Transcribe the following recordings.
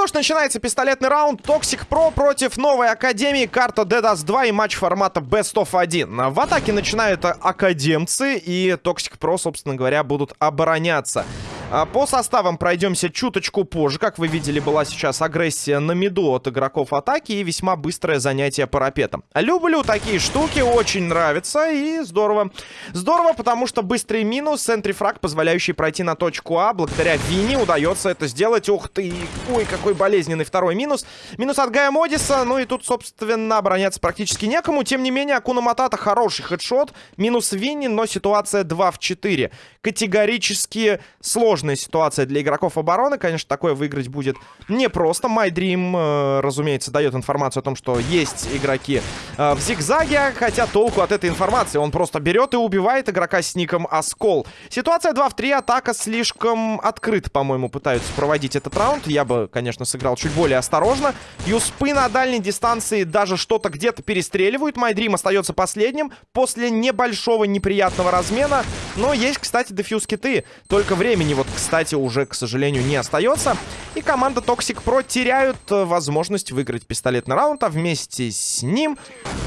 что ж, начинается пистолетный раунд. Toxic Pro против новой Академии. Карта DDoS 2 и матч формата Best of 1. В атаке начинают академцы. И Toxic Pro, собственно говоря, будут обороняться. А, по составам пройдемся чуточку позже. Как вы видели, была сейчас агрессия на миду от игроков атаки и весьма быстрое занятие парапетом. Люблю такие штуки, очень нравится и здорово. Здорово, потому что быстрый минус, центрифраг, позволяющий пройти на точку А. Благодаря Вини удается это сделать. Ух ты, ой, какой болезненный второй минус. Минус от Гая Модиса, ну и тут, собственно, обороняться практически некому. Тем не менее, Акуна Матата хороший хедшот. Минус Винни, но ситуация 2 в 4. Категорически сложно сложная ситуация для игроков обороны. Конечно, такое выиграть будет непросто. My Dream, э, разумеется, дает информацию о том, что есть игроки э, в зигзаге. Хотя толку от этой информации. Он просто берет и убивает игрока с ником Оскол. Ситуация 2 в 3. Атака слишком открыто, по-моему, пытаются проводить этот раунд. Я бы, конечно, сыграл чуть более осторожно. Юспы на дальней дистанции даже что-то где-то перестреливают. My Dream остается последним после небольшого неприятного размена. Но есть, кстати, дефьюз киты. Только времени вот кстати, уже, к сожалению, не остается. И команда Toxic Pro теряют э, возможность выиграть пистолетный раунд, а вместе с ним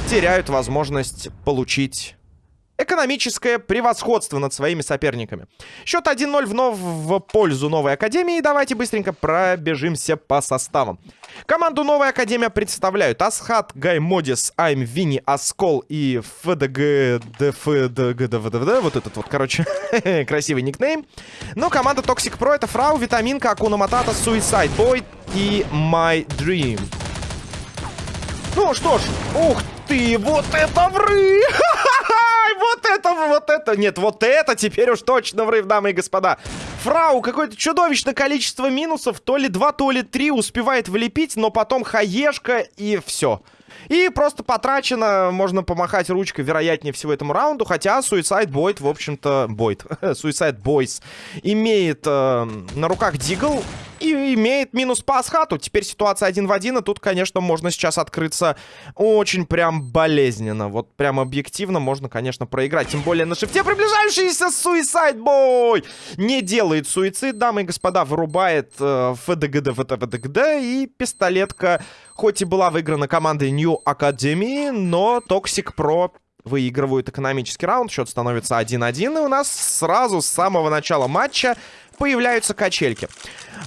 теряют возможность получить экономическое превосходство над своими соперниками. Счет 1-0 вновь в пользу Новой Академии. Давайте быстренько пробежимся по составам. Команду Новая Академия представляют Асхат, Гай Модис, Айм, Вини, Аскол и ФДГ, ДФДГ, вот этот вот, короче, красивый никнейм. Но команда Toxic Pro это Фрау, Витаминка, Акуна Матата, Suicide Boy и My Dream. Ну что ж, ух ты, вот это вры! вот это, вот это, нет, вот это теперь уж точно врыв, дамы и господа. Фрау, какое-то чудовищное количество минусов, то ли два, то ли три успевает влепить, но потом хаешка и все. И просто потрачено, можно помахать ручкой, вероятнее всего, этому раунду. Хотя Suicide Boyd, в общем-то, Бойд, Suicide Boys, имеет э, на руках Дигл и имеет минус по асхату. Теперь ситуация один в один, и тут, конечно, можно сейчас открыться очень прям болезненно. Вот прям объективно можно, конечно, проиграть. Тем более на шифте приближающийся Suicide Boy не делает суицид, дамы и господа, вырубает э, ФДГД, ФДГД, и пистолетка, хоть и была выиграна командой New Academy, но Toxic Pro выигрывают экономический раунд. Счет становится 1-1. И у нас сразу с самого начала матча появляются качельки.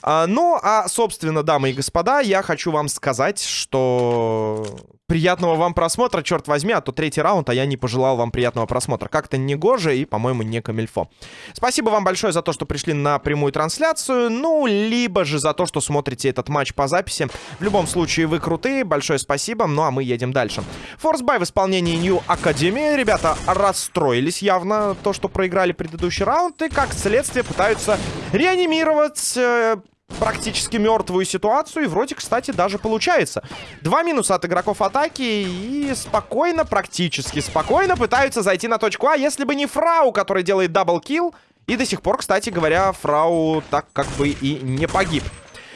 А, ну, а, собственно, дамы и господа, я хочу вам сказать, что приятного вам просмотра, черт возьми, а то третий раунд, а я не пожелал вам приятного просмотра. Как-то не гоже и, по-моему, не камильфо. Спасибо вам большое за то, что пришли на прямую трансляцию, ну, либо же за то, что смотрите этот матч по записи. В любом случае, вы крутые, большое спасибо, ну, а мы едем дальше. Force buy в исполнении New Academy. Ребята расстроились явно, то, что проиграли предыдущий раунд, и, как следствие, пытаются реанимировать... Э, практически мертвую ситуацию. И вроде, кстати, даже получается. Два минуса от игроков атаки. И спокойно, практически спокойно пытаются зайти на точку А. Если бы не Фрау, который делает double kill. И до сих пор, кстати говоря, Фрау так как бы и не погиб.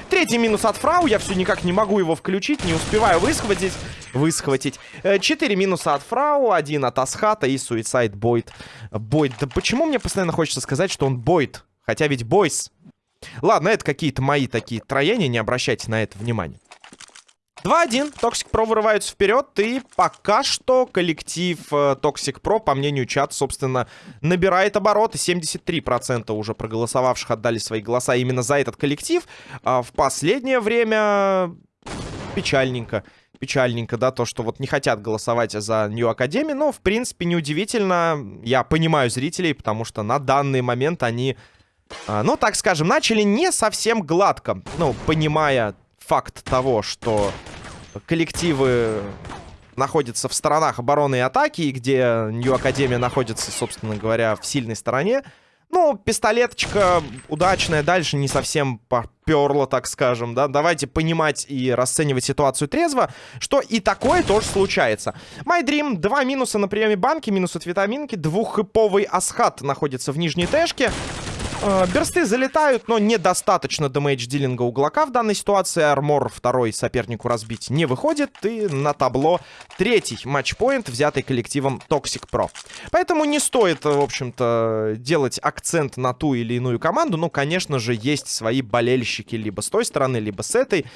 Третий минус от Фрау. Я все никак не могу его включить. Не успеваю высхватить. Высхватить. Э, четыре минуса от Фрау. Один от Асхата и Суицайд Бойд. Бойд. Да почему мне постоянно хочется сказать, что он Бойд? Хотя ведь Бойс. Ладно, это какие-то мои такие троения, не обращайте на это внимания. 2-1. Toxic Pro вырываются вперед. И пока что коллектив э, Toxic Pro, по мнению чата, собственно, набирает обороты. 73% уже проголосовавших отдали свои голоса именно за этот коллектив. А в последнее время печальненько. Печальненько, да, то, что вот не хотят голосовать за New Academy. Но, в принципе, неудивительно. Я понимаю зрителей, потому что на данный момент они ну, так скажем, начали не совсем гладко. Ну, понимая факт того, что коллективы находятся в сторонах обороны и атаки, где Нью Академия находится, собственно говоря, в сильной стороне. Ну, пистолеточка удачная, дальше не совсем поперла, так скажем, да. Давайте понимать и расценивать ситуацию трезво, что и такое тоже случается. My Dream, два минуса на приеме банки, минус от витаминки, двуххэповый асхат находится в нижней тэшке. Э, берсты залетают, но недостаточно дэмэдж-дилинга у Глока в данной ситуации. Армор второй сопернику разбить не выходит. И на табло третий матчпоинт, взятый коллективом Toxic Pro. Поэтому не стоит, в общем-то, делать акцент на ту или иную команду. Ну, конечно же, есть свои болельщики либо с той стороны, либо с этой.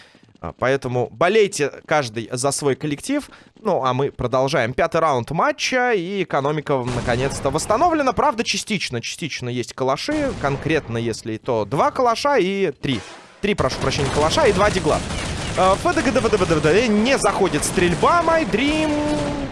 А, поэтому болейте каждый за свой коллектив. Ну, а мы продолжаем. Пятый раунд матча, и экономика наконец-то восстановлена. Правда, частично. Частично есть калаши. Конкретно, если то два калаша и три. Три, прошу прощения, калаша и два дигла. Не заходит стрельба. Dream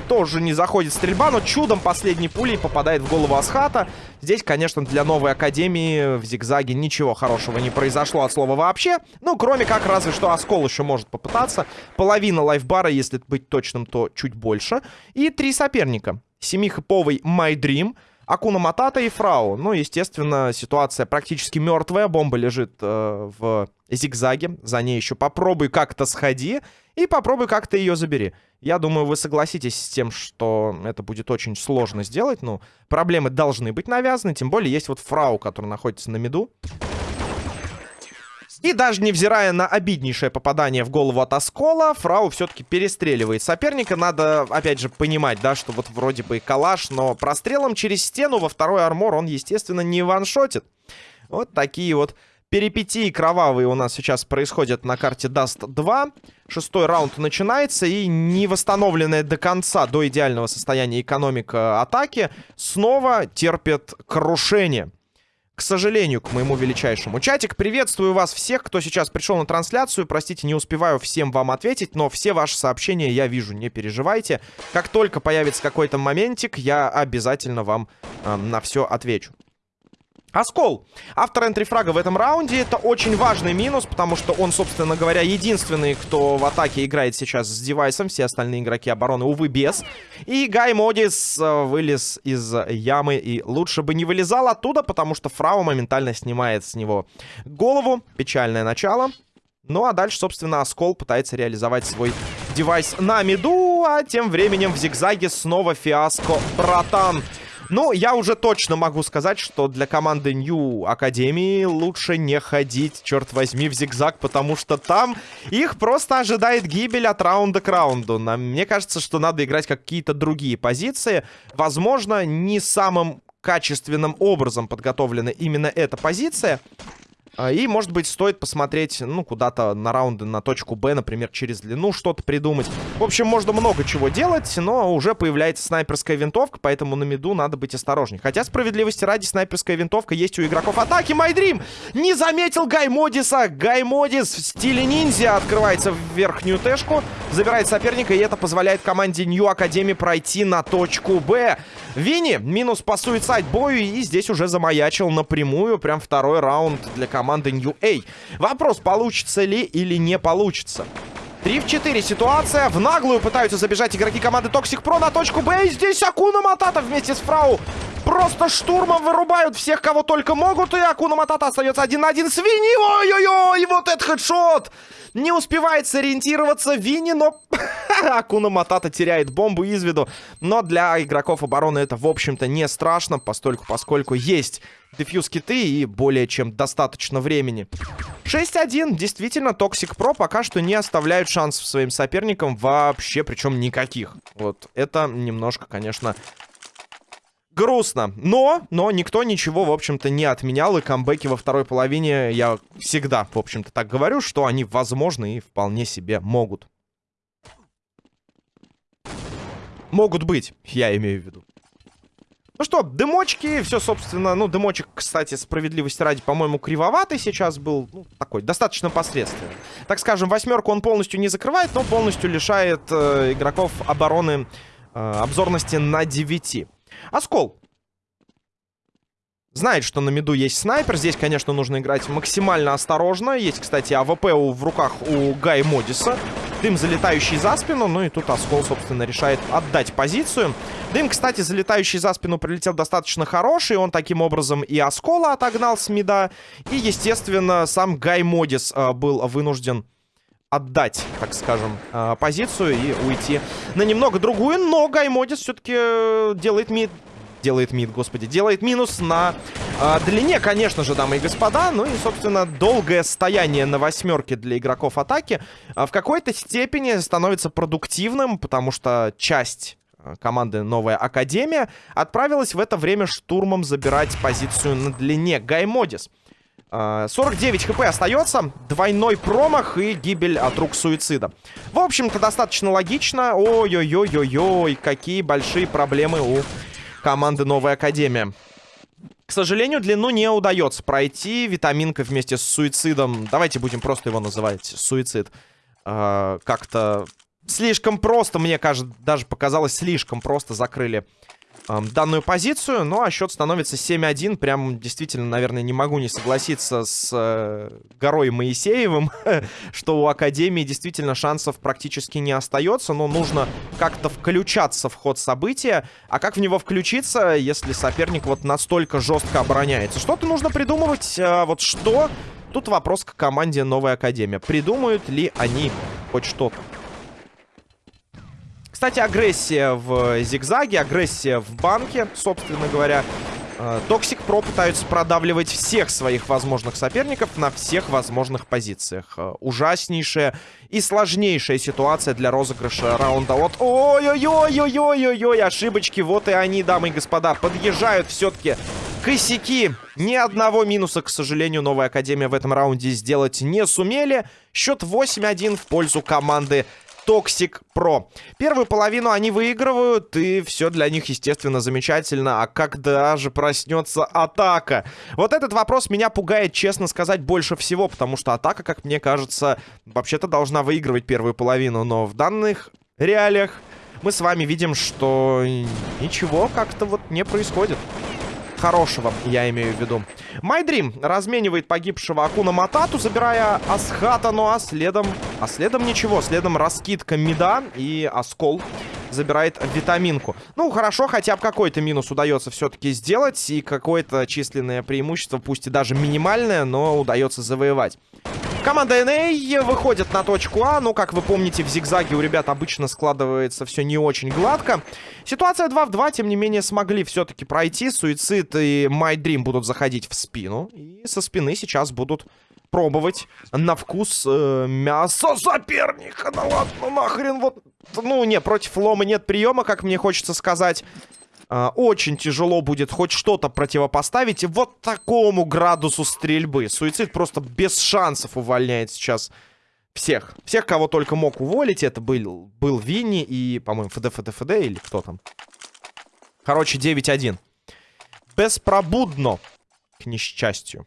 тоже не заходит стрельба, но чудом последней пулей попадает в голову Асхата. Здесь, конечно, для новой Академии в зигзаге ничего хорошего не произошло от слова вообще. Ну, кроме как, разве что Оскол еще может попытаться. Половина лайфбара, если быть точным, то чуть больше. И три соперника. Семихэповый My Dream — Акуна Матата и Фрау. Ну, естественно, ситуация практически мертвая. Бомба лежит э, в зигзаге. За ней еще попробуй как-то сходи. И попробуй как-то ее забери. Я думаю, вы согласитесь с тем, что это будет очень сложно сделать. Ну, проблемы должны быть навязаны. Тем более есть вот Фрау, который находится на миду. И даже невзирая на обиднейшее попадание в голову от Оскола, Фрау все-таки перестреливает соперника. Надо, опять же, понимать, да, что вот вроде бы и калаш, но прострелом через стену во второй армор он, естественно, не ваншотит. Вот такие вот перипетии кровавые у нас сейчас происходят на карте Dust 2. Шестой раунд начинается, и не восстановленная до конца, до идеального состояния экономика атаки снова терпит крушение к сожалению, к моему величайшему. Чатик, приветствую вас всех, кто сейчас пришел на трансляцию. Простите, не успеваю всем вам ответить, но все ваши сообщения я вижу, не переживайте. Как только появится какой-то моментик, я обязательно вам э, на все отвечу. Оскол. Автор энтрифрага в этом раунде. Это очень важный минус, потому что он, собственно говоря, единственный, кто в атаке играет сейчас с девайсом. Все остальные игроки обороны, увы, без. И Гай Модис э, вылез из ямы и лучше бы не вылезал оттуда, потому что Фрау моментально снимает с него голову. Печальное начало. Ну а дальше, собственно, Оскол пытается реализовать свой девайс на миду, а тем временем в зигзаге снова фиаско, братан. Ну, я уже точно могу сказать, что для команды New Академии лучше не ходить, черт возьми, в зигзаг, потому что там их просто ожидает гибель от раунда к раунду. Мне кажется, что надо играть какие-то другие позиции. Возможно, не самым качественным образом подготовлена именно эта позиция. А, и, может быть, стоит посмотреть, ну, куда-то на раунды, на точку Б, например, через длину что-то придумать. В общем, можно много чего делать, но уже появляется снайперская винтовка, поэтому на миду надо быть осторожней. Хотя, справедливости ради, снайперская винтовка есть у игроков атаки. Майдрим не заметил Гаймодиса. Гаймодис в стиле ниндзя открывается в верхнюю тэшку, забирает соперника, и это позволяет команде Нью Академи пройти на точку Б. Винни минус по суицайд бою, и здесь уже замаячил напрямую, прям второй раунд для команды команды New A. Вопрос, получится ли или не получится. 3 в 4 ситуация. В наглую пытаются забежать игроки команды Toxic Pro на точку Б. И здесь Акуна Матата вместе с Фрау просто штурмом вырубают всех, кого только могут. И Акуна Матата остается один на один с Винни. Ой-ой-ой, вот этот хедшот. Не успевает сориентироваться Винни, но Акуна Матата теряет бомбу из виду. Но для игроков обороны это, в общем-то, не страшно, постольку, поскольку есть дефьюз киты и более чем достаточно времени. 6-1. Действительно, Toxic Pro пока что не оставляют шансов своим соперникам вообще, причем никаких. Вот это немножко, конечно, грустно. Но, но никто ничего, в общем-то, не отменял. И камбэки во второй половине, я всегда, в общем-то, так говорю, что они возможны и вполне себе могут. Могут быть, я имею в виду. Ну что, дымочки, все, собственно, ну, дымочек, кстати, справедливости ради, по-моему, кривоватый сейчас был, ну, такой, достаточно посредственный. Так скажем, восьмерку он полностью не закрывает, но полностью лишает э, игроков обороны э, обзорности на 9. Оскол. Знает, что на миду есть снайпер. Здесь, конечно, нужно играть максимально осторожно. Есть, кстати, АВП у, в руках у Гай Модиса. Дым, залетающий за спину. Ну и тут Оскол, собственно, решает отдать позицию. Дым, кстати, залетающий за спину прилетел достаточно хороший. Он таким образом и Оскола отогнал с мида. И, естественно, сам Гай Модис э, был вынужден отдать, так скажем, э, позицию и уйти на немного другую. Но Гай Модис все-таки э, делает мид делает мид, господи. Делает минус на А, длине, конечно же, дамы и господа. Ну и, собственно, долгое стояние на восьмерке для игроков атаки в какой-то степени становится продуктивным, потому что часть команды «Новая Академия» отправилась в это время штурмом забирать позицию на длине. Гаймодис. 49 хп остается, двойной промах и гибель от рук суицида. В общем-то, достаточно логично. Ой-ой-ой-ой-ой, какие большие проблемы у команды «Новая Академия». К сожалению, длину не удается пройти. Витаминка вместе с суицидом. Давайте будем просто его называть суицид. Э, Как-то слишком просто, мне кажется, даже показалось, слишком просто закрыли данную позицию. Ну, а счет становится 7-1. Прям действительно, наверное, не могу не согласиться с э, Горой Моисеевым, что у Академии действительно шансов практически не остается. Но нужно как-то включаться в ход события. А как в него включиться, если соперник вот настолько жестко обороняется? Что-то нужно придумывать. А вот что? Тут вопрос к команде Новая Академия. Придумают ли они хоть что-то? Кстати, агрессия в зигзаге, агрессия в банке, собственно говоря. Toxic Pro пытаются продавливать всех своих возможных соперников на всех возможных позициях. Э, ужаснейшая и сложнейшая ситуация для розыгрыша раунда. Вот, ой-ой-ой-ой-ой-ой-ой, ошибочки, вот и они, дамы и господа, подъезжают все-таки косяки. Ни одного минуса, к сожалению, новая Академия в этом раунде сделать не сумели. Счет 8-1 в пользу команды Toxic Pro. Первую половину они выигрывают, и все для них, естественно, замечательно. А когда же проснется атака? Вот этот вопрос меня пугает, честно сказать, больше всего, потому что атака, как мне кажется, вообще-то должна выигрывать первую половину, но в данных реалиях мы с вами видим, что ничего как-то вот не происходит хорошего, я имею в виду. Майдрим разменивает погибшего Акуна Матату, забирая Асхата, ну а следом... А следом ничего, следом раскидка Мида и Оскол забирает витаминку. Ну, хорошо, хотя бы какой-то минус удается все-таки сделать. И какое-то численное преимущество, пусть и даже минимальное, но удается завоевать. Команда NA выходит на точку А. Ну, как вы помните, в зигзаге у ребят обычно складывается все не очень гладко. Ситуация 2 в 2, тем не менее, смогли все-таки пройти. Суицид и My Dream будут заходить в спину. И со спины сейчас будут пробовать на вкус э, мясо соперника. Да ладно, нахрен вот... Ну, не, против лома нет приема, как мне хочется сказать. Uh, очень тяжело будет хоть что-то противопоставить вот такому градусу стрельбы. Суицид просто без шансов увольняет сейчас всех. Всех, кого только мог уволить. Это был, был Винни и, по-моему, ФД, ФД, ФД или кто там. Короче, 9-1. Беспробудно, к несчастью.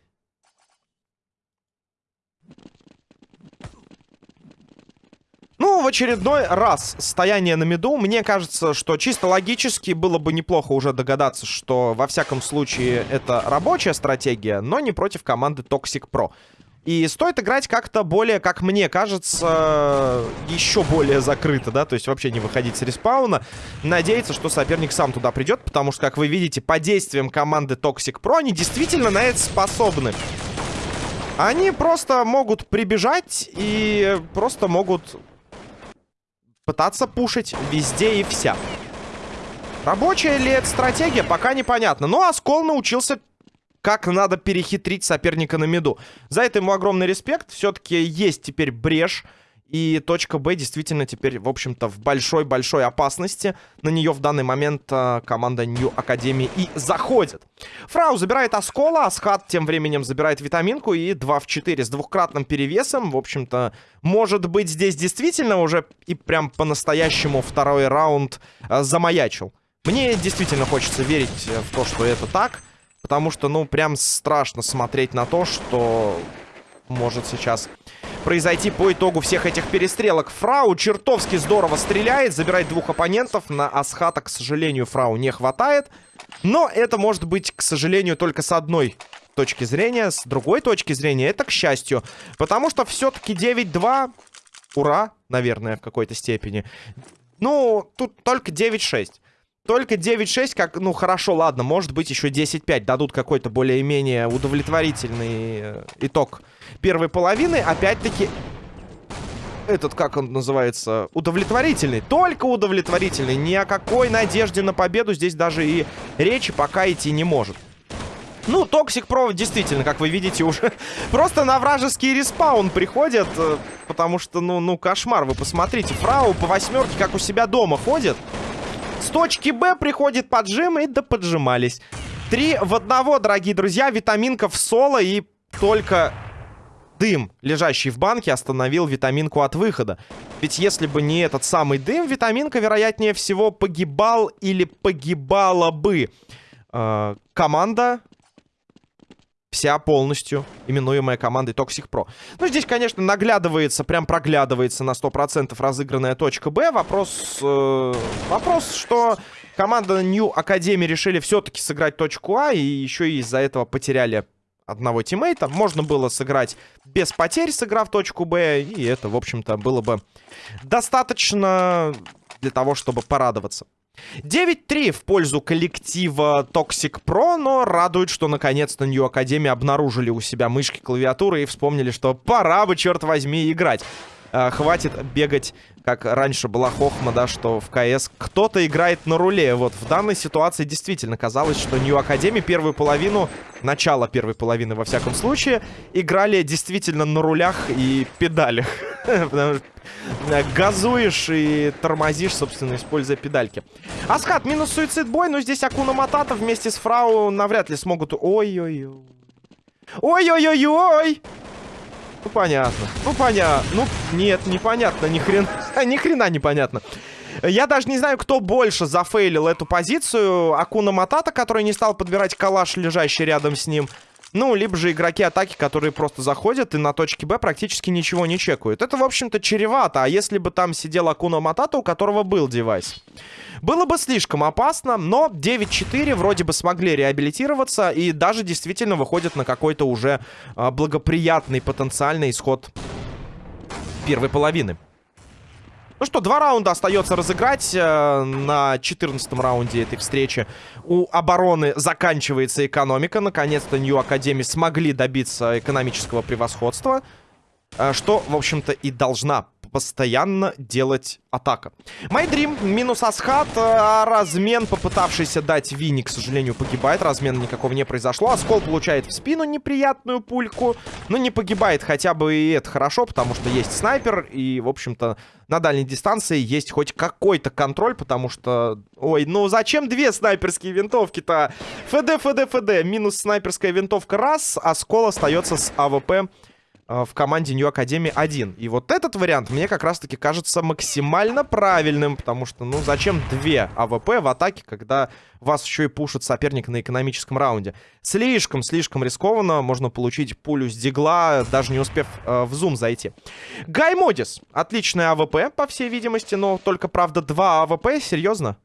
Ну, в очередной раз стояние на меду. Мне кажется, что чисто логически было бы неплохо уже догадаться, что во всяком случае это рабочая стратегия, но не против команды Toxic Pro. И стоит играть как-то более, как мне кажется, еще более закрыто, да, то есть вообще не выходить с респауна. Надеяться, что соперник сам туда придет, потому что, как вы видите, по действиям команды Toxic Pro они действительно на это способны. Они просто могут прибежать и просто могут пытаться пушить везде и вся. Рабочая ли это стратегия, пока непонятно. Но Оскол научился, как надо перехитрить соперника на меду. За это ему огромный респект. Все-таки есть теперь брешь и точка Б действительно теперь, в общем-то, в большой-большой опасности. На нее в данный момент э, команда Нью Академии и заходит. Фрау забирает Оскола, Асхат тем временем забирает витаминку и 2 в 4 с двухкратным перевесом. В общем-то, может быть, здесь действительно уже и прям по-настоящему второй раунд э, замаячил. Мне действительно хочется верить в то, что это так. Потому что, ну, прям страшно смотреть на то, что может сейчас произойти по итогу всех этих перестрелок. Фрау чертовски здорово стреляет, забирает двух оппонентов. На Асхата, к сожалению, Фрау не хватает. Но это может быть, к сожалению, только с одной точки зрения. С другой точки зрения, это к счастью. Потому что все-таки 9-2... Ура, наверное, в какой-то степени. Ну, тут только 9-6. Только 9-6, как, ну, хорошо, ладно, может быть, еще 10-5 дадут какой-то более-менее удовлетворительный э, итог первой половины. Опять-таки, этот, как он называется, удовлетворительный. Только удовлетворительный. Ни о какой надежде на победу здесь даже и речи пока идти не может. Ну, Toxic Pro действительно, как вы видите, уже просто на вражеский респаун приходят. Э, потому что, ну, ну, кошмар. Вы посмотрите, Фрау по восьмерке, как у себя дома ходит. С точки Б приходит поджим и да поджимались. Три в одного, дорогие друзья. Витаминка в соло и только дым, лежащий в банке, остановил витаминку от выхода. Ведь если бы не этот самый дым, витаминка, вероятнее всего, погибал или погибала бы. Э, команда вся полностью именуемая командой Toxic Pro. Ну, здесь, конечно, наглядывается, прям проглядывается на 100% разыгранная точка Б. Вопрос, э, вопрос, что команда New Academy решили все-таки сыграть точку А, и еще и из-за этого потеряли одного тиммейта. Можно было сыграть без потерь, сыграв точку Б, и это, в общем-то, было бы достаточно для того, чтобы порадоваться. 9-3 в пользу коллектива Toxic Pro, но радует, что наконец-то New Academy обнаружили у себя мышки, клавиатуры и вспомнили, что пора бы, черт возьми, играть. А, хватит бегать, как раньше была хохма, да, что в КС кто-то играет на руле. Вот в данной ситуации действительно казалось, что New Academy первую половину, начало первой половины во всяком случае, играли действительно на рулях и педалях. Потому что э, газуешь и тормозишь, собственно, используя педальки. Аскат минус суицид бой, но здесь Акуна Матата вместе с Фрау навряд ли смогут... Ой-ой-ой. Ой-ой-ой-ой! Ну, понятно. Ну, понятно. Ну, нет, непонятно. Ни хрена, ни хрена непонятно. Я даже не знаю, кто больше зафейлил эту позицию. Акуна Матата, который не стал подбирать калаш, лежащий рядом с ним. Ну, либо же игроки атаки, которые просто заходят и на точке Б практически ничего не чекают. Это, в общем-то, чревато. А если бы там сидел Акуна Матата, у которого был девайс? Было бы слишком опасно, но 9-4 вроде бы смогли реабилитироваться и даже действительно выходят на какой-то уже а, благоприятный потенциальный исход первой половины. Ну что, два раунда остается разыграть. Э, на 14 раунде этой встречи у обороны заканчивается экономика. Наконец-то Нью Академи смогли добиться экономического превосходства. Э, что, в общем-то, и должна постоянно делать атака. Майдрим минус Асхат. А размен, попытавшийся дать Винни, к сожалению, погибает. Размена никакого не произошло. Оскол получает в спину неприятную пульку. Но не погибает хотя бы и это хорошо, потому что есть снайпер. И, в общем-то, на дальней дистанции есть хоть какой-то контроль, потому что... Ой, ну зачем две снайперские винтовки-то? ФД, ФД, ФД. Минус снайперская винтовка раз. Оскол остается с АВП в команде New Academy 1. И вот этот вариант мне как раз-таки кажется максимально правильным, потому что, ну, зачем две АВП в атаке, когда вас еще и пушит соперник на экономическом раунде? Слишком-слишком рискованно, можно получить пулю с дигла, даже не успев э, в зум зайти. Гаймодис. Отличная АВП, по всей видимости, но только, правда, два АВП, серьезно?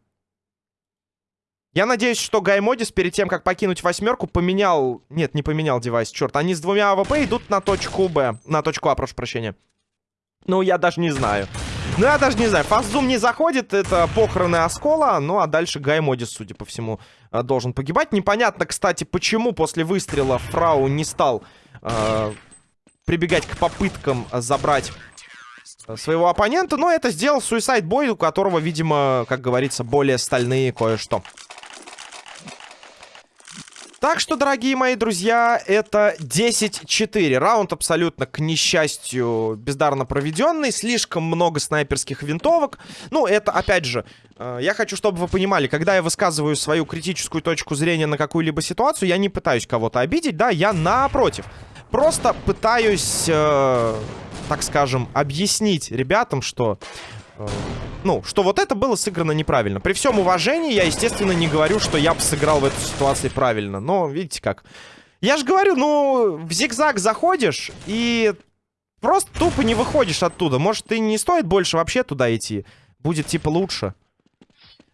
Я надеюсь, что Гаймодис перед тем, как покинуть восьмерку, поменял... Нет, не поменял девайс, черт. Они с двумя АВП идут на точку Б. На точку А, прошу прощения. Ну, я даже не знаю. Ну, я даже не знаю. Fast zoom не заходит, это похороны Оскола. Ну, а дальше Гаймодис, судя по всему, э, должен погибать. Непонятно, кстати, почему после выстрела Фрау не стал э, прибегать к попыткам забрать своего оппонента. Но это сделал Suicide Boy, у которого, видимо, как говорится, более стальные кое-что. Так что, дорогие мои друзья, это 10-4. Раунд абсолютно, к несчастью, бездарно проведенный. Слишком много снайперских винтовок. Ну, это, опять же, э, я хочу, чтобы вы понимали, когда я высказываю свою критическую точку зрения на какую-либо ситуацию, я не пытаюсь кого-то обидеть, да, я напротив. Просто пытаюсь, э, так скажем, объяснить ребятам, что ну, что вот это было сыграно неправильно. При всем уважении я, естественно, не говорю, что я бы сыграл в этой ситуации правильно. Но, видите как. Я же говорю, ну, в зигзаг заходишь и просто тупо не выходишь оттуда. Может, и не стоит больше вообще туда идти. Будет, типа, лучше.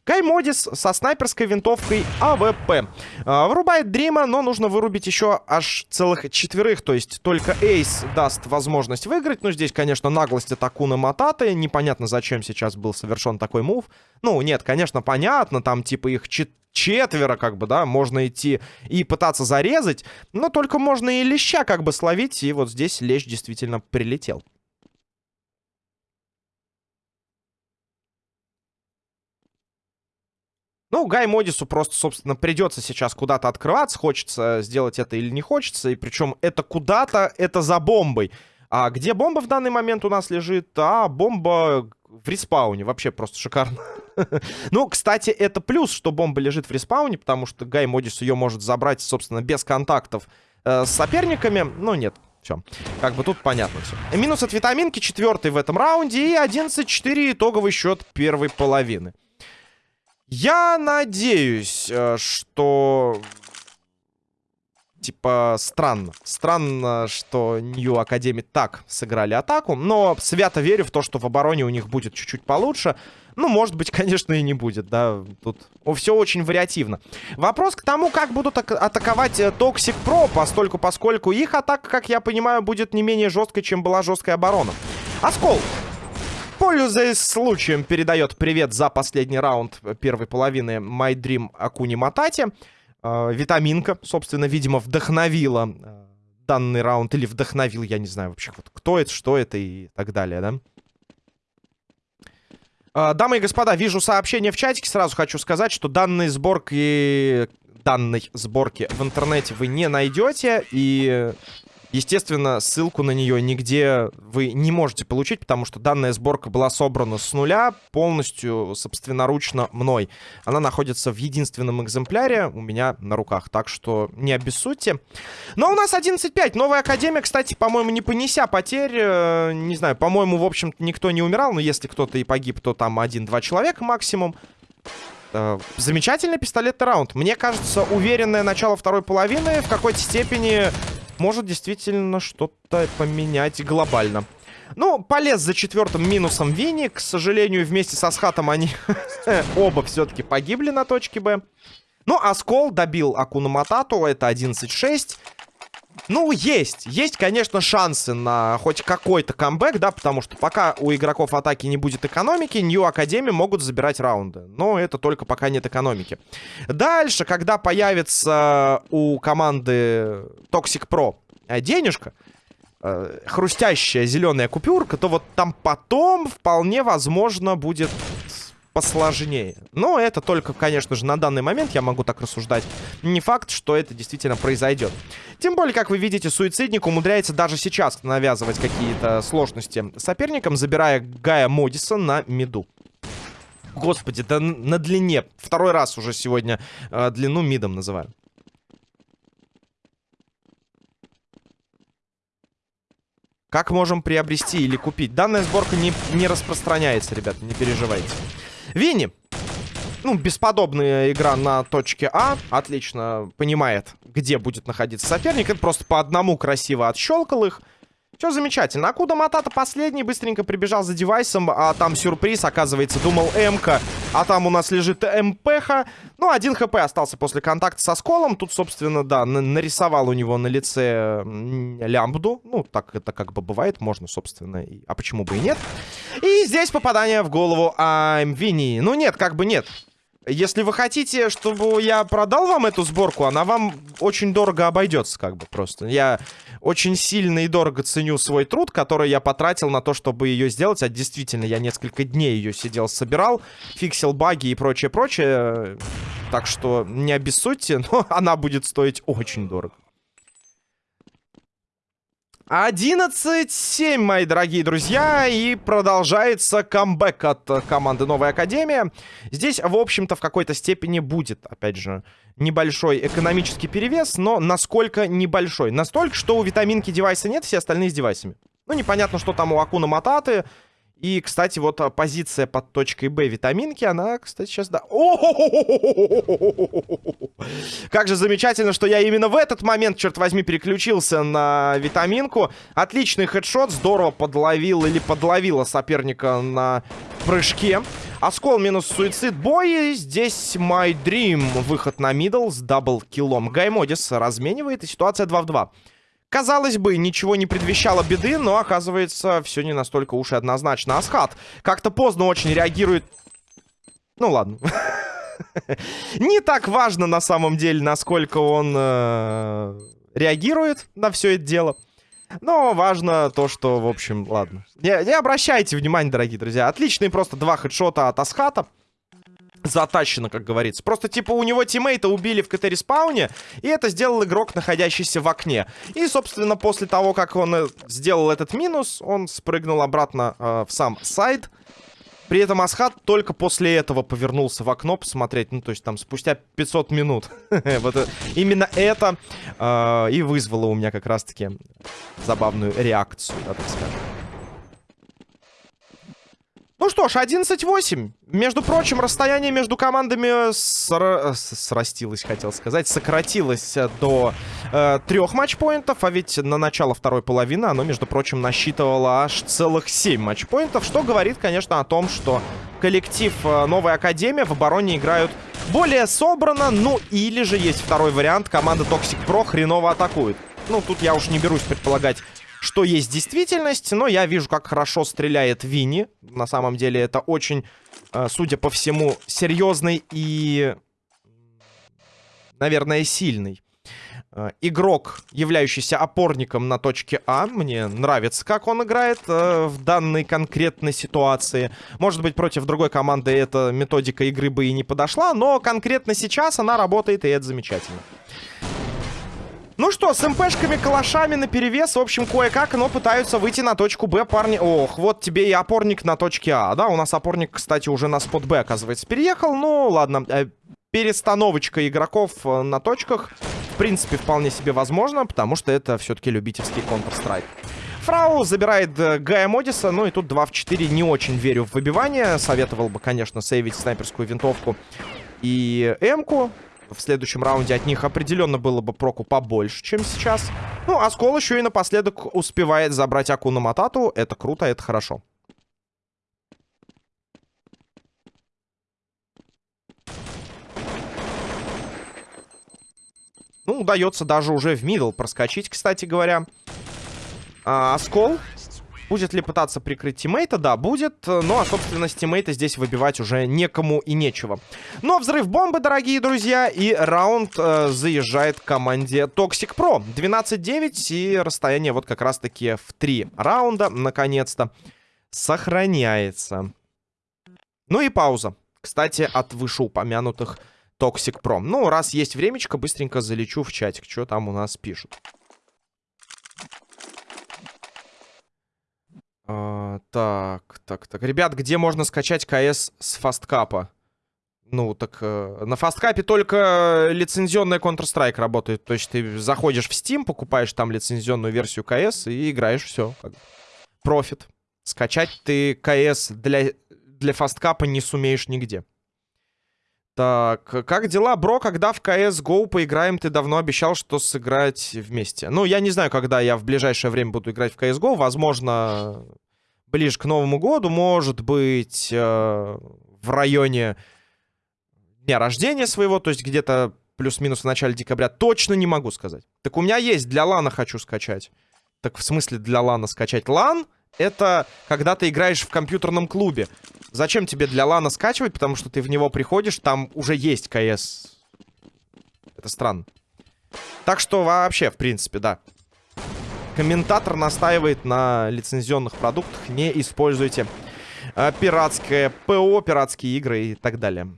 Каймодис со снайперской винтовкой АВП. А, вырубает Дрима, но нужно вырубить еще аж целых четверых. То есть только ace даст возможность выиграть. Ну, здесь, конечно, наглость от Акуна Мататы. Непонятно, зачем сейчас был совершен такой move. Ну, нет, конечно, понятно. Там, типа, их четверо, как бы, да, можно идти и пытаться зарезать, но только можно и леща, как бы, словить, и вот здесь лещ действительно прилетел. Ну, Гай Модису просто, собственно, придется сейчас куда-то открываться, хочется сделать это или не хочется, и причем это куда-то, это за бомбой. А где бомба в данный момент у нас лежит? А, бомба в респауне. Вообще просто шикарно. ну, кстати, это плюс, что бомба лежит в респауне, потому что Гай Модис ее может забрать, собственно, без контактов э, с соперниками. Ну, нет, все. Как бы тут понятно все. Минус от витаминки, четвертый в этом раунде. И 11-4 итоговый счет первой половины. Я надеюсь, э, что типа, странно. Странно, что Нью Академи так сыграли атаку. Но свято верю в то, что в обороне у них будет чуть-чуть получше. Ну, может быть, конечно, и не будет, да. Тут все очень вариативно. Вопрос к тому, как будут атаковать Toxic э, Pro, постольку, поскольку их атака, как я понимаю, будет не менее жесткой, чем была жесткая оборона. Оскол. Пользуясь случаем, передает привет за последний раунд первой половины My Dream Акуни Матати. Э, витаминка, собственно, видимо, вдохновила э, данный раунд. Или вдохновил, я не знаю вообще, вот, кто это, что это и так далее, да? Э, дамы и господа, вижу сообщение в чатике. Сразу хочу сказать, что данные сборки... Данной сборки в интернете вы не найдете. И Естественно, ссылку на нее нигде вы не можете получить, потому что данная сборка была собрана с нуля, полностью собственноручно мной. Она находится в единственном экземпляре у меня на руках, так что не обессудьте. Но у нас 11.5. Новая Академия, кстати, по-моему, не понеся потерь. Э, не знаю, по-моему, в общем-то, никто не умирал, но если кто-то и погиб, то там один-два человека максимум. Э, замечательный пистолетный раунд. Мне кажется, уверенное начало второй половины в какой-то степени может действительно что-то поменять глобально. Ну, полез за четвертым минусом Винни. К сожалению, вместе со Схатом они оба все-таки погибли на точке Б. Ну, Аскол добил Акуна Матату. Это 11-6. Ну, есть. Есть, конечно, шансы на хоть какой-то камбэк, да, потому что пока у игроков атаки не будет экономики, Нью Академи могут забирать раунды. Но это только пока нет экономики. Дальше, когда появится у команды Toxic Pro э, денежка, э, хрустящая зеленая купюрка, то вот там потом вполне возможно будет посложнее. Но это только, конечно же, на данный момент я могу так рассуждать. Не факт, что это действительно произойдет. Тем более, как вы видите, суицидник умудряется даже сейчас навязывать какие-то сложности соперникам, забирая Гая Модиса на миду. Господи, да на длине. Второй раз уже сегодня э, длину мидом называю. Как можем приобрести или купить? Данная сборка не, не распространяется, ребята, не переживайте. Винни. Ну, бесподобная игра на точке А. Отлично понимает, где будет находиться соперник. Это просто по одному красиво отщелкал их. Все замечательно. Акуда Матата последний быстренько прибежал за девайсом, а там сюрприз, оказывается, думал МК, а там у нас лежит МПХ. Ну, один ХП остался после контакта со сколом. Тут, собственно, да, нарисовал у него на лице лямбду. Ну, так это как бы бывает, можно, собственно, и... а почему бы и нет. И здесь попадание в голову Амвини. Ну, нет, как бы нет. Если вы хотите, чтобы я продал вам эту сборку, она вам очень дорого обойдется, как бы просто. Я очень сильно и дорого ценю свой труд, который я потратил на то, чтобы ее сделать. А действительно, я несколько дней ее сидел, собирал, фиксил баги и прочее-прочее. Так что не обессудьте, но она будет стоить очень дорого. 11-7, мои дорогие друзья, и продолжается камбэк от команды Новая Академия. Здесь, в общем-то, в какой-то степени будет, опять же, небольшой экономический перевес, но насколько небольшой? Настолько, что у витаминки девайса нет, все остальные с девайсами. Ну, непонятно, что там у Акуна Мататы, и, кстати, вот а, позиция под точкой Б витаминки, она, кстати, сейчас, да... Как же замечательно, что я именно в этот момент, черт возьми, переключился на витаминку. Отличный хедшот, здорово подловил или подловила соперника на прыжке. Оскол минус Suicide Boy. Здесь My Dream. Выход на мидл с даблкиллом. Гаймодис разменивает, и ситуация 2 в 2. Казалось бы, ничего не предвещало беды, но оказывается, все не настолько уж и однозначно. Асхат как-то поздно очень реагирует. Ну ладно. Не так важно на самом деле, насколько он э, реагирует на все это дело. Но важно то, что, в общем, ладно. Не, не обращайте внимания, дорогие друзья. Отличные просто два хедшота от Асхата. Затащено, как говорится. Просто, типа, у него тиммейта убили в КТ-респауне, и это сделал игрок, находящийся в окне. И, собственно, после того, как он э, сделал этот минус, он спрыгнул обратно э, в сам сайт. При этом Асхат только после этого повернулся в окно посмотреть, ну, то есть там спустя 500 минут. вот именно это э, и вызвало у меня как раз-таки забавную реакцию, да, так скажем. Ну что ж, 11-8. Между прочим, расстояние между командами сра... срастилось, хотел сказать, сократилось до э, трех матчпоинтов, а ведь на начало второй половины оно, между прочим, насчитывало аж целых 7 матчпоинтов, что говорит, конечно, о том, что коллектив э, Новая Академия в обороне играют более собрано, ну или же есть второй вариант, команда Toxic Pro хреново атакует. Ну, тут я уж не берусь предполагать что есть действительность, но я вижу, как хорошо стреляет Винни. На самом деле это очень, э, судя по всему, серьезный и, наверное, сильный э, игрок, являющийся опорником на точке А. Мне нравится, как он играет э, в данной конкретной ситуации. Может быть, против другой команды эта методика игры бы и не подошла, но конкретно сейчас она работает, и это замечательно. Ну что, с МПшками, калашами на перевес, в общем, кое-как, но пытаются выйти на точку Б, парни. Ох, вот тебе и опорник на точке А, да? У нас опорник, кстати, уже на спот Б, оказывается, переехал. Ну, ладно, э, перестановочка игроков э, на точках, в принципе, вполне себе возможно, потому что это все-таки любительский Counter-Strike. Фрау забирает э, Гая Модиса, ну и тут 2 в 4 не очень верю в выбивание. Советовал бы, конечно, сейвить снайперскую винтовку и М-ку в следующем раунде от них определенно было бы проку побольше, чем сейчас. Ну, а Скол еще и напоследок успевает забрать Акуна Матату. Это круто, это хорошо. Ну, удается даже уже в мидл проскочить, кстати говоря. А, Оскол Будет ли пытаться прикрыть тиммейта? Да, будет. Ну, а, собственно, с тиммейта здесь выбивать уже некому и нечего. Но взрыв бомбы, дорогие друзья, и раунд э, заезжает команде Toxic Pro. 12-9, и расстояние вот как раз-таки в 3 раунда, наконец-то, сохраняется. Ну и пауза. Кстати, от вышеупомянутых Toxic Pro. Ну, раз есть времечко, быстренько залечу в чатик, что там у нас пишут. Так, так, так. Ребят, где можно скачать КС с фасткапа? Ну, так э, на фасткапе только лицензионная Counter-Strike работает. То есть ты заходишь в Steam, покупаешь там лицензионную версию КС и играешь все. Профит. Скачать ты КС для, для фасткапа не сумеешь нигде. Так, как дела, бро? Когда в CSGO поиграем? Ты давно обещал, что сыграть вместе. Ну, я не знаю, когда я в ближайшее время буду играть в CSGO. Возможно, ближе к Новому году. Может быть, э, в районе дня рождения своего. То есть где-то плюс-минус в начале декабря. Точно не могу сказать. Так у меня есть. Для лана хочу скачать. Так в смысле для лана скачать? Лан — это когда ты играешь в компьютерном клубе. Зачем тебе для лана скачивать? Потому что ты в него приходишь, там уже есть КС. Это странно. Так что вообще, в принципе, да. Комментатор настаивает на лицензионных продуктах. Не используйте э, пиратское ПО, пиратские игры и так далее.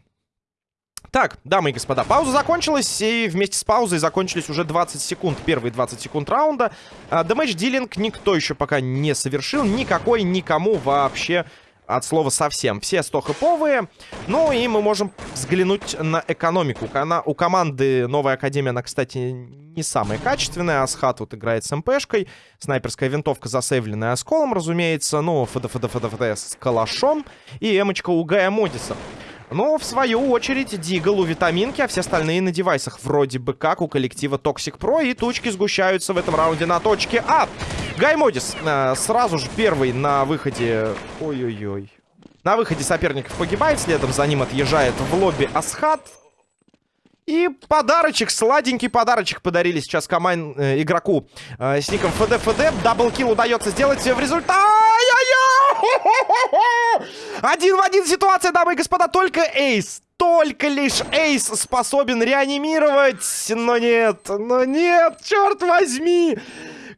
Так, дамы и господа, пауза закончилась, и вместе с паузой закончились уже 20 секунд, первые 20 секунд раунда. Дэмэдж-дилинг никто еще пока не совершил, никакой никому вообще от слова совсем. Все 100 хэповые. Ну и мы можем взглянуть на экономику. Она, у команды Новая Академия, она, кстати, не самая качественная. Асхат вот играет с МПшкой. Снайперская винтовка засейвленная осколом, разумеется. Ну, ФДФДФДФД с калашом. И эмочка у Гая Модиса. Но, в свою очередь, Дигл у витаминки, а все остальные на девайсах. Вроде бы как у коллектива Toxic Pro. И тучки сгущаются в этом раунде на точке А. Гаймодис э, сразу же первый на выходе... Ой-ой-ой. На выходе соперников погибает. Следом за ним отъезжает в лобби Асхат. И подарочек, сладенький подарочек подарили сейчас команд э, игроку э, с ником ФД-ФД. Даблкил удается сделать в результате. Один в один ситуация, дамы и господа. Только Эйс, только лишь Эйс способен реанимировать. Но нет, но нет, черт возьми.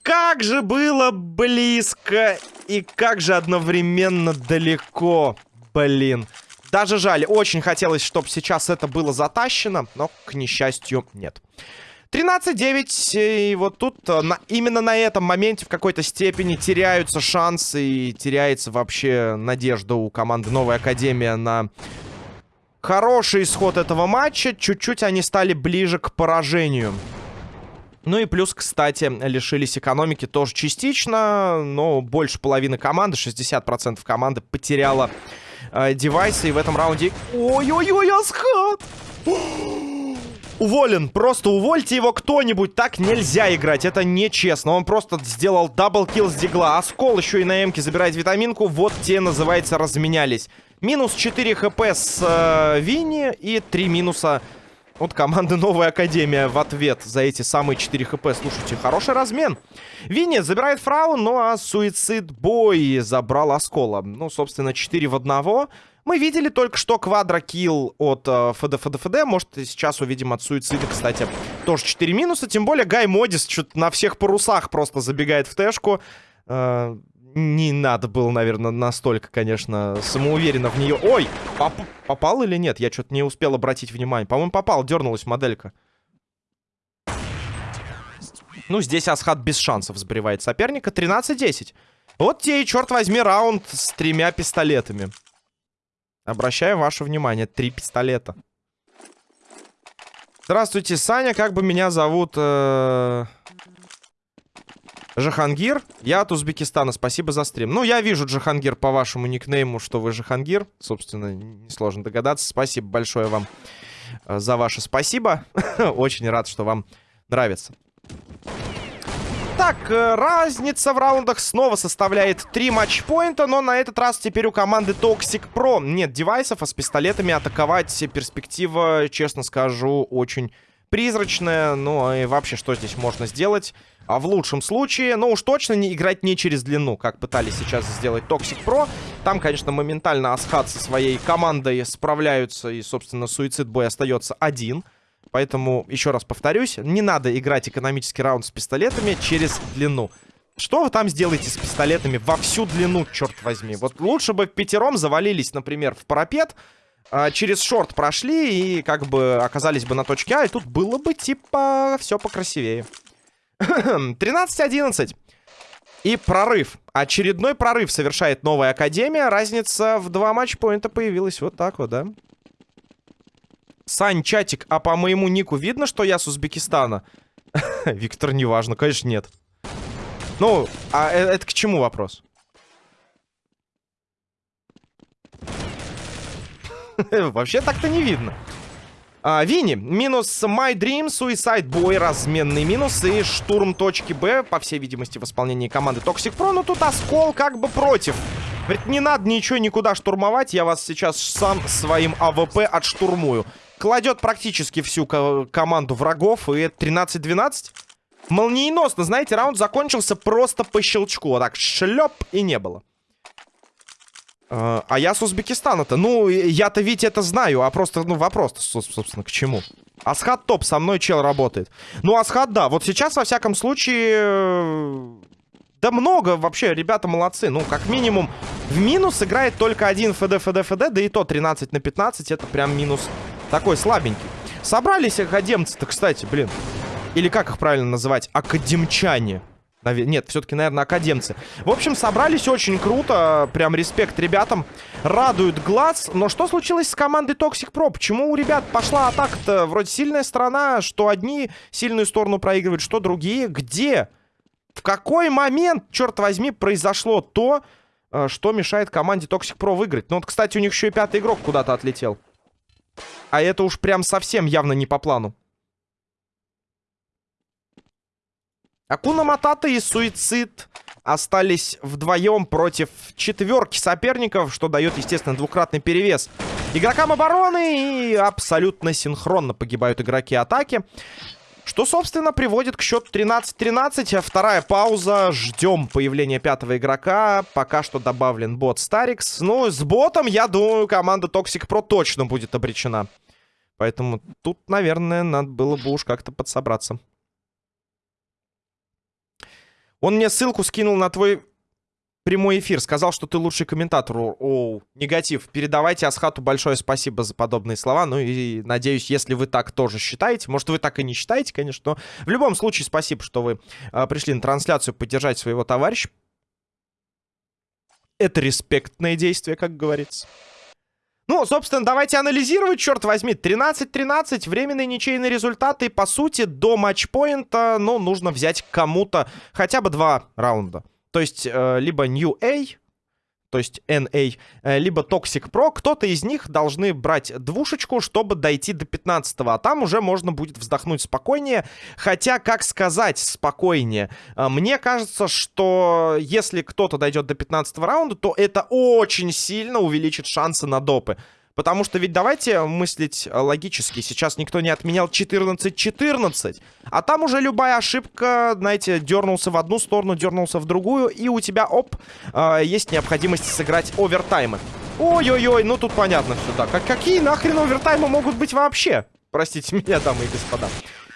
Как же было близко и как же одновременно далеко. Блин. Даже жаль, очень хотелось, чтобы сейчас это было затащено, но, к несчастью, нет. 13-9, и вот тут э, на, именно на этом моменте в какой-то степени теряются шансы и теряется вообще надежда у команды Новая Академия на хороший исход этого матча. Чуть-чуть они стали ближе к поражению. Ну и плюс, кстати, лишились экономики тоже частично, но больше половины команды, 60% команды потеряла э, девайсы. И в этом раунде... Ой-ой-ой, Асхат! Уволен, просто увольте его кто-нибудь, так нельзя играть, это нечестно. Он просто сделал double kill с дигла, Оскол еще и на эмке забирает витаминку, вот те, называется, разменялись. Минус 4 хп с э, Винни и 3 минуса от команды Новая Академия в ответ за эти самые 4 хп. Слушайте, хороший размен. Винни забирает фрау, ну а Суицид Бой забрал Оскола. Ну, собственно, 4 в 1. Мы видели только что квадрокилл от э, ФД, ФД, ФД. Может, сейчас увидим от Суицида, кстати, тоже 4 минуса. Тем более Гай Модис что-то на всех парусах просто забегает в тэшку. Э, не надо было, наверное, настолько, конечно, самоуверенно в нее. Ой, поп попал или нет? Я что-то не успел обратить внимание. По-моему, попал, дернулась моделька. Ну, здесь Асхат без шансов сбривает соперника. 13-10. Вот те и, черт возьми, раунд с тремя пистолетами. Обращаю ваше внимание, три пистолета. Здравствуйте, Саня, как бы меня зовут? Э... Жахангир. Я от Узбекистана, спасибо за стрим. Ну, я вижу, Джахангир, по вашему никнейму, что вы Жахангир. Собственно, несложно догадаться. Спасибо большое вам э, за ваше спасибо. Очень рад, что вам нравится. Так, э, разница в раундах снова составляет 3 матчпоинта, но на этот раз теперь у команды Toxic Pro нет девайсов, а с пистолетами атаковать перспектива, честно скажу, очень призрачная. Ну и вообще, что здесь можно сделать? А в лучшем случае, ну уж точно не играть не через длину, как пытались сейчас сделать Toxic Pro. Там, конечно, моментально Асхат со своей командой справляются, и, собственно, Суицид Бой остается один. Поэтому, еще раз повторюсь, не надо играть экономический раунд с пистолетами через длину. Что вы там сделаете с пистолетами во всю длину, черт возьми? Вот лучше бы пятером завалились, например, в парапет, а, через шорт прошли и как бы оказались бы на точке А, и тут было бы типа все покрасивее. 13-11. И прорыв. Очередной прорыв совершает новая Академия. Разница в два матчпоинта появилась вот так вот, да? Сань, чатик, а по моему нику видно, что я с Узбекистана? Виктор, неважно, конечно, нет. Ну, а э, это к чему вопрос? Вообще так-то не видно. А, Винни, минус My Dream, Suicide Boy, разменный минус и штурм точки Б, по всей видимости, в исполнении команды Toxic Pro. Но тут Оскол как бы против. Говорит, не надо ничего никуда штурмовать, я вас сейчас сам своим АВП отштурмую кладет практически всю команду врагов. И 13-12. Молниеносно, знаете, раунд закончился просто по щелчку. Вот так, шлеп, и не было. А, а я с Узбекистана-то. Ну, я-то ведь это знаю, а просто, ну, вопрос, собственно, к чему? Асхат топ, со мной чел работает. Ну, Асхат, да, вот сейчас, во всяком случае... Да много вообще, ребята молодцы. Ну, как минимум, в минус играет только один ФД, ФД, ФД, да и то 13 на 15, это прям минус такой слабенький. Собрались академцы-то, кстати, блин. Или как их правильно называть? Академчане. Нет, все-таки, наверное, академцы. В общем, собрались очень круто. Прям респект ребятам. Радует глаз. Но что случилось с командой Toxic Pro? Почему у ребят пошла атака-то? Вроде сильная сторона, что одни сильную сторону проигрывают, что другие. Где? В какой момент, черт возьми, произошло то, э, что мешает команде Toxic Pro выиграть? Ну вот, кстати, у них еще и пятый игрок куда-то отлетел. А это уж прям совсем явно не по плану. Акуна Матата и Суицид остались вдвоем против четверки соперников, что дает, естественно, двукратный перевес игрокам обороны. И абсолютно синхронно погибают игроки атаки. Что, собственно, приводит к счету 13-13. А вторая пауза. Ждем появления пятого игрока. Пока что добавлен бот Старикс. Ну, с ботом, я думаю, команда Toxic Pro точно будет обречена. Поэтому тут, наверное, надо было бы уж как-то подсобраться. Он мне ссылку скинул на твой прямой эфир. Сказал, что ты лучший комментатор. Оу, негатив. Передавайте Асхату большое спасибо за подобные слова. Ну и надеюсь, если вы так тоже считаете. Может, вы так и не считаете, конечно. Но в любом случае, спасибо, что вы э, пришли на трансляцию поддержать своего товарища. Это респектное действие, как говорится. Ну, собственно, давайте анализировать, черт возьми. 13-13, временные ничейные результаты. И, по сути, до матчпоинта, ну, нужно взять кому-то хотя бы два раунда. То есть, э, либо New A, то есть NA, э, либо Toxic Pro, кто-то из них должны брать двушечку, чтобы дойти до 15 а там уже можно будет вздохнуть спокойнее. Хотя, как сказать спокойнее? Э, мне кажется, что если кто-то дойдет до 15 раунда, то это очень сильно увеличит шансы на допы. Потому что ведь давайте мыслить э, логически. Сейчас никто не отменял 14-14. А там уже любая ошибка, знаете, дернулся в одну сторону, дернулся в другую. И у тебя, оп, э, есть необходимость сыграть овертаймы. Ой-ой-ой, ну тут понятно все, да. Как, какие нахрен овертаймы могут быть вообще? Простите меня, дамы и господа.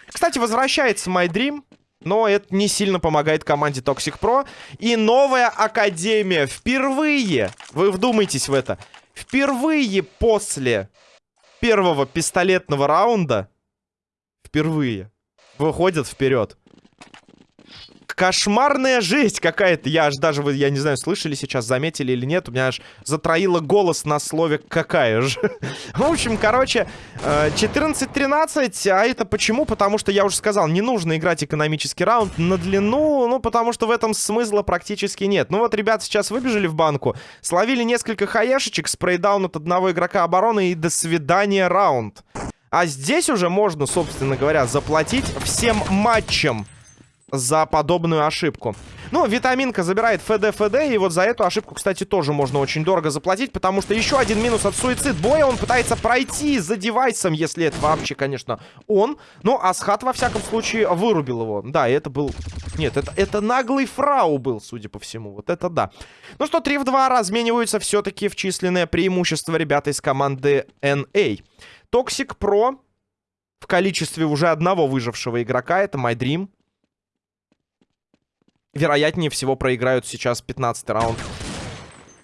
Кстати, возвращается My Dream. Но это не сильно помогает команде Toxic Pro. И новая Академия. Впервые, вы вдумайтесь в это, Впервые после первого пистолетного раунда, впервые, выходят вперед. Кошмарная жесть какая-то. Я аж даже, я не знаю, слышали сейчас, заметили или нет. У меня аж затроило голос на слове «какая же». В общем, короче, 14-13. Э, а это почему? Потому что, я уже сказал, не нужно играть экономический раунд на длину. Ну, потому что в этом смысла практически нет. Ну вот, ребят сейчас выбежали в банку, словили несколько хаешечек, спрейдаун от одного игрока обороны и до свидания раунд. А здесь уже можно, собственно говоря, заплатить всем матчам за подобную ошибку. Ну, витаминка забирает ФД, ФД, и вот за эту ошибку, кстати, тоже можно очень дорого заплатить, потому что еще один минус от суицид боя, он пытается пройти за девайсом, если это вообще, конечно, он. Ну, Асхат, во всяком случае, вырубил его. Да, это был... Нет, это, это наглый фрау был, судя по всему. Вот это да. Ну что, 3 в 2 размениваются все-таки в численное преимущество ребята из команды NA. Toxic Pro в количестве уже одного выжившего игрока, это My Dream вероятнее всего проиграют сейчас 15 раунд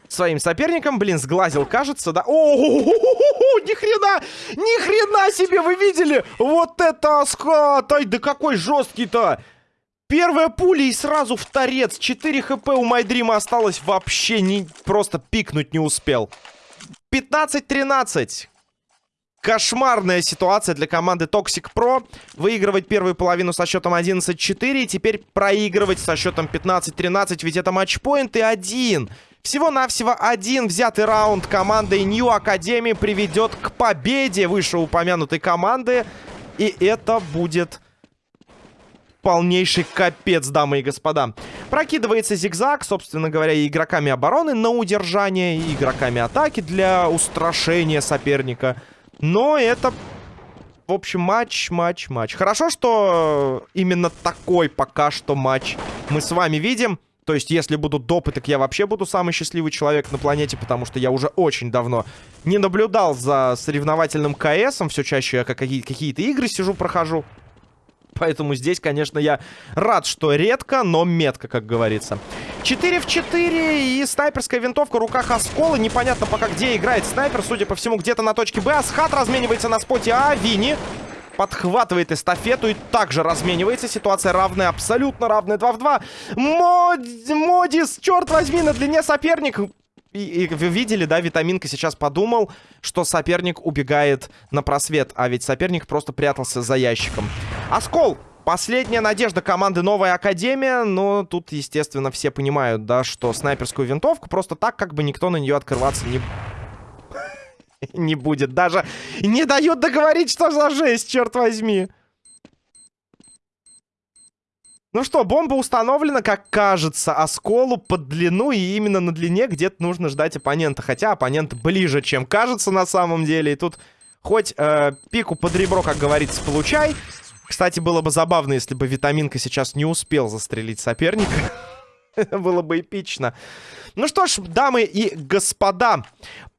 своим соперникам. Блин, сглазил, кажется, да? О, ни хрена! Ни хрена себе, вы видели? Вот это скат! Ай, да какой жесткий-то! Первая пуля и сразу в торец. 4 хп у Майдрима осталось вообще не... Просто пикнуть не успел. 15-13. Кошмарная ситуация для команды Toxic Pro. Выигрывать первую половину со счетом 11-4. И теперь проигрывать со счетом 15-13. Ведь это матчпоинт и один. Всего-навсего один взятый раунд командой New Academy приведет к победе вышеупомянутой команды. И это будет полнейший капец, дамы и господа. Прокидывается зигзаг, собственно говоря, и игроками обороны на удержание, и игроками атаки для устрашения соперника. Но это, в общем, матч, матч, матч. Хорошо, что именно такой пока что матч мы с вами видим. То есть, если будут допы, так я вообще буду самый счастливый человек на планете, потому что я уже очень давно не наблюдал за соревновательным КСом. Все чаще я какие-то игры сижу, прохожу. Поэтому здесь, конечно, я рад, что редко, но метко, как говорится. 4 в 4 и снайперская винтовка в руках Оскола. Непонятно пока, где играет снайпер. Судя по всему, где-то на точке Б. Асхат разменивается на споте А. Вини подхватывает эстафету и также разменивается. Ситуация равная, абсолютно равная. 2 в 2. Мод... Модис, черт возьми, на длине соперник. И, и вы видели, да, Витаминка сейчас подумал, что соперник убегает на просвет, а ведь соперник просто прятался за ящиком. Оскол! Последняя надежда команды Новая Академия, но тут, естественно, все понимают, да, что снайперскую винтовку просто так, как бы никто на нее открываться не... не будет. Даже не дают договорить, что за жесть, черт возьми. Ну что, бомба установлена, как кажется, осколу под длину, и именно на длине где-то нужно ждать оппонента. Хотя оппонент ближе, чем кажется на самом деле. И тут хоть э, пику под ребро, как говорится, получай. Кстати, было бы забавно, если бы Витаминка сейчас не успел застрелить соперника. было бы эпично. Ну что ж, дамы и господа,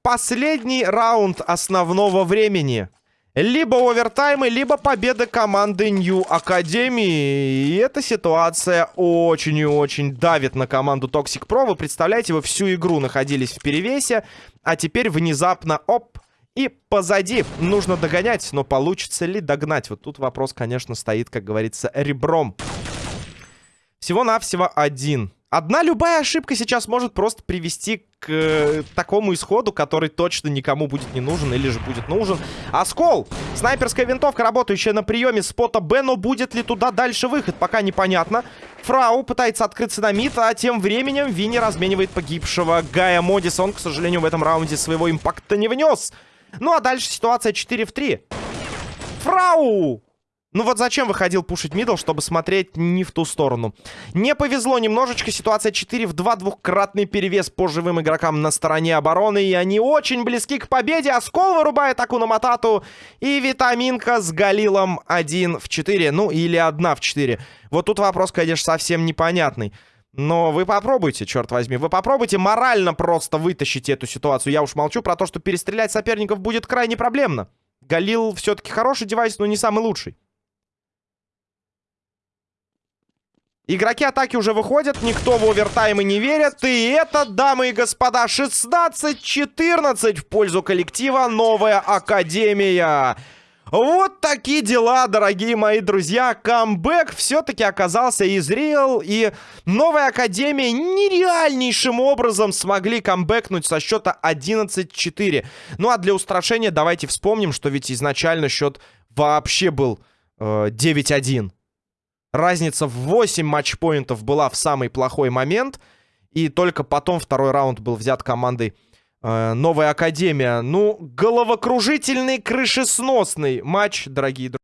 последний раунд основного времени. Либо овертаймы, либо победа команды New Academy. И эта ситуация очень и очень давит на команду Toxic Pro. Вы представляете, вы всю игру находились в перевесе, а теперь внезапно, оп, и позади. Нужно догонять, но получится ли догнать? Вот тут вопрос, конечно, стоит, как говорится, ребром. Всего-навсего один. Одна любая ошибка сейчас может просто привести к э, такому исходу, который точно никому будет не нужен или же будет нужен. Оскол! Снайперская винтовка, работающая на приеме спота Б, но будет ли туда дальше выход, пока непонятно. Фрау пытается открыться на мид, а тем временем Винни разменивает погибшего Гая Модиса. Он, к сожалению, в этом раунде своего импакта не внес. Ну а дальше ситуация 4 в 3. Фрау! Ну вот зачем выходил пушить мидл, чтобы смотреть не в ту сторону. Не повезло немножечко. Ситуация 4 в 2. Двухкратный перевес по живым игрокам на стороне обороны. И они очень близки к победе. Оскол вырубает Акуна Матату. И Витаминка с Галилом 1 в 4. Ну или 1 в 4. Вот тут вопрос, конечно, совсем непонятный. Но вы попробуйте, черт возьми. Вы попробуйте морально просто вытащить эту ситуацию. Я уж молчу про то, что перестрелять соперников будет крайне проблемно. Галил все-таки хороший девайс, но не самый лучший. Игроки атаки уже выходят, никто в овертаймы не верит. И это, дамы и господа, 16-14 в пользу коллектива «Новая Академия». Вот такие дела, дорогие мои друзья. Камбэк все-таки оказался изрел. И новая Академия нереальнейшим образом смогли камбэкнуть со счета 11-4. Ну а для устрашения давайте вспомним, что ведь изначально счет вообще был э, 9-1. Разница в 8 матчпоинтов была в самый плохой момент. И только потом второй раунд был взят командой э, Новая Академия. Ну, головокружительный, крышесносный матч, дорогие друзья.